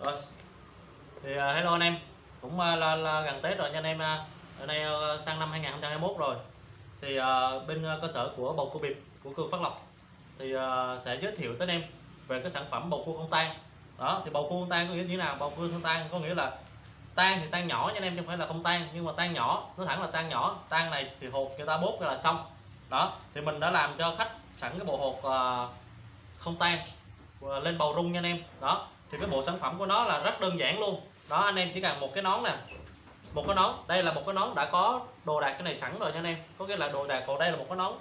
Rồi. Thì uh, hello anh em. Cũng uh, là, là gần Tết rồi nha anh em. Uh, ở đây uh, sang năm 2021 rồi. Thì uh, bên uh, cơ sở của bầu cua bịp của Cường Phát Lộc thì uh, sẽ giới thiệu tới anh em về cái sản phẩm bầu cua không tan. Đó, thì bầu cua không tan có nghĩa như thế nào? Bầu cua không tan có nghĩa là tan thì tan nhỏ nha anh em chứ không phải là không tan nhưng mà tan nhỏ nó thẳng là tan nhỏ tan này thì hột người ta bốt là xong đó thì mình đã làm cho khách sẵn cái bộ hột uh, không tan uh, lên bầu rung nha anh em đó thì cái bộ sản phẩm của nó là rất đơn giản luôn. Đó anh em chỉ cần một cái nón nè. Một cái nón. Đây là một cái nón đã có đồ đạc cái này sẵn rồi nha anh em. Có nghĩa là đồ đạc còn đây là một cái nón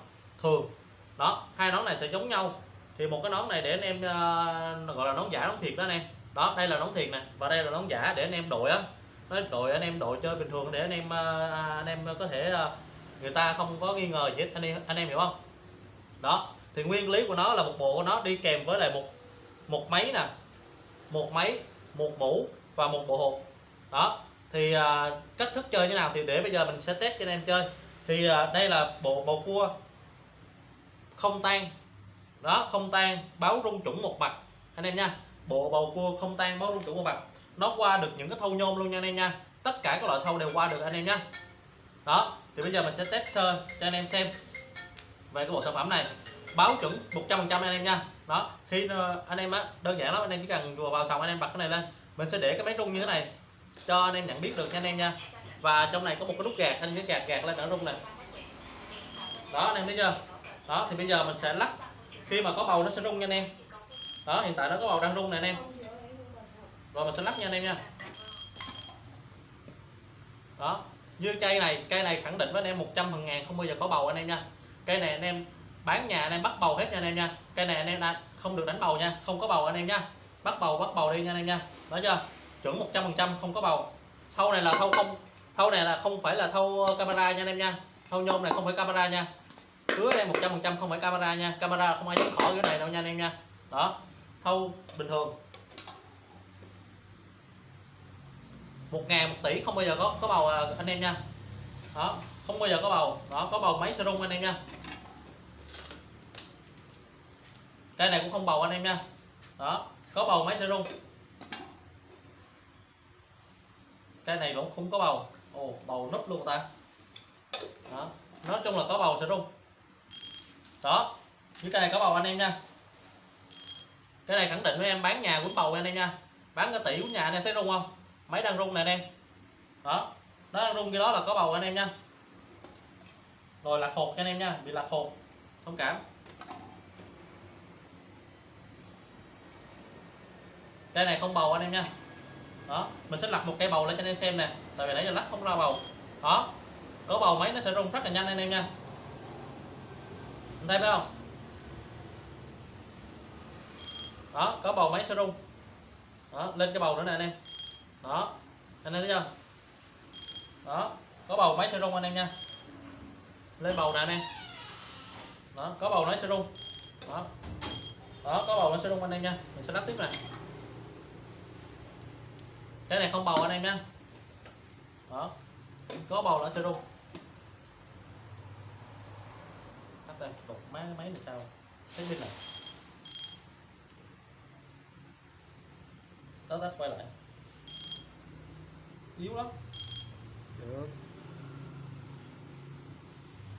thường. Đó hai nón này sẽ giống nhau. Thì một cái nón này để anh em uh, gọi là nón giả nón thiệt đó anh em. Đó đây là nón thiệt nè và đây là nón giả để anh em đội á. Đội anh em đội chơi bình thường để anh em uh, anh em có thể uh, người ta không có nghi ngờ gì hết. Anh em anh em hiểu không? Đó thì nguyên lý của nó là một bộ của nó đi kèm với lại một một máy nè một máy một mũ và một bộ hộp. Đó thì à, cách thức chơi như nào thì để bây giờ mình sẽ test cho anh em chơi. Thì à, đây là bộ bầu cua. Không tan. Đó không tan báo rung chủng một mặt. Anh em nha bộ bầu cua không tan báo rung chủng một mặt. Nó qua được những cái thâu nhôm luôn nha anh em nha. Tất cả các loại thâu đều qua được anh em nha. Đó thì bây giờ mình sẽ test sơ cho anh em xem về cái bộ sản phẩm này báo chuẩn 100% anh em nha đó khi anh em á đơn giản lắm anh em chỉ cần vừa vào sòng anh em bật cái này lên mình sẽ để cái máy rung như thế này cho anh em nhận biết được nha anh em nha và trong này có một cái nút gạt anh cái gạt gạt lên nó rung này đó anh em thấy chưa đó thì bây giờ mình sẽ lắc khi mà có bầu nó sẽ rung nha anh em đó hiện tại nó có bầu đang rung này anh em rồi mình sẽ lắc nha anh em nha đó như cây này cây này khẳng định với anh em 100 phần ngàn không bao giờ có bầu anh em nha cây này anh em bán nhà anh em bắt bầu hết nha anh em nha. Cây này anh em đã không được đánh bầu nha, không có bầu anh em nha. Bắt bầu bắt bầu đi nha anh em nha. Nói chưa? Chuẩn 100 phần trăm không có bầu. Thâu này là thâu không, thâu này là không phải là thâu ờ, camera nha anh em nha. Thâu nhôm này không phải camera nha. Hứa em 100 phần trăm không phải camera nha. Camera không ai dám khỏi cái này đâu nha anh em nha. Đó, thâu bình thường. Một ngàn, một tỷ không bao giờ có có bầu à, anh em nha. Đó, không bao giờ có bầu. Đó, có bầu máy serum anh em nha. Cây này cũng không bầu anh em nha. Đó, có bầu máy sẽ rung cây này cũng không có bầu. Ồ, bầu nút luôn ta. Đó, nói chung là có bầu sẽ rung đó cái này có bầu anh em nha. Cái này khẳng định với em bán nhà quýnh bầu anh em nha. Bán cái tỷ của nhà anh em thấy rung không? Máy đang rung nè anh em. Đó, nó đang rung cái đó là có bầu anh em nha. Rồi lạc hột cho anh em nha, bị lạc hột thông cảm. Cây này không bầu anh em nha đó, mình sẽ lật một cây bầu lên cho anh em xem nè. Tại vì nãy giờ lắc không ra bầu. Đó, có bầu máy nó sẽ rung rất là nhanh anh em nha. Anh thấy phải không? Đó, có bầu máy sẽ rung. Đó, lên cái bầu nữa nè anh em. Đó, anh em thấy chưa? Đó, có bầu máy sẽ rung anh em nha. Lên bầu nè anh em. Đó, có bầu nó sẽ rung. Đó. Đó, có bầu nó sẽ rung anh em nha. Mình sẽ lắp tiếp này cái này không bầu anh em nha đó. Có bầu nó sẽ rung. Tắt đây đục má cái máy này sao? Thấy pin này. Tắt tắt quay lại. Yếu lắm. Được.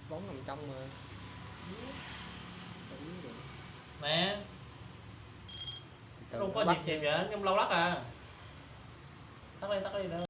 Bóng nằm trong mà. Sao yếu vậy? nè. Không có dịp gì vậy? Trong lâu lắc à tắt đi tắt đi nữa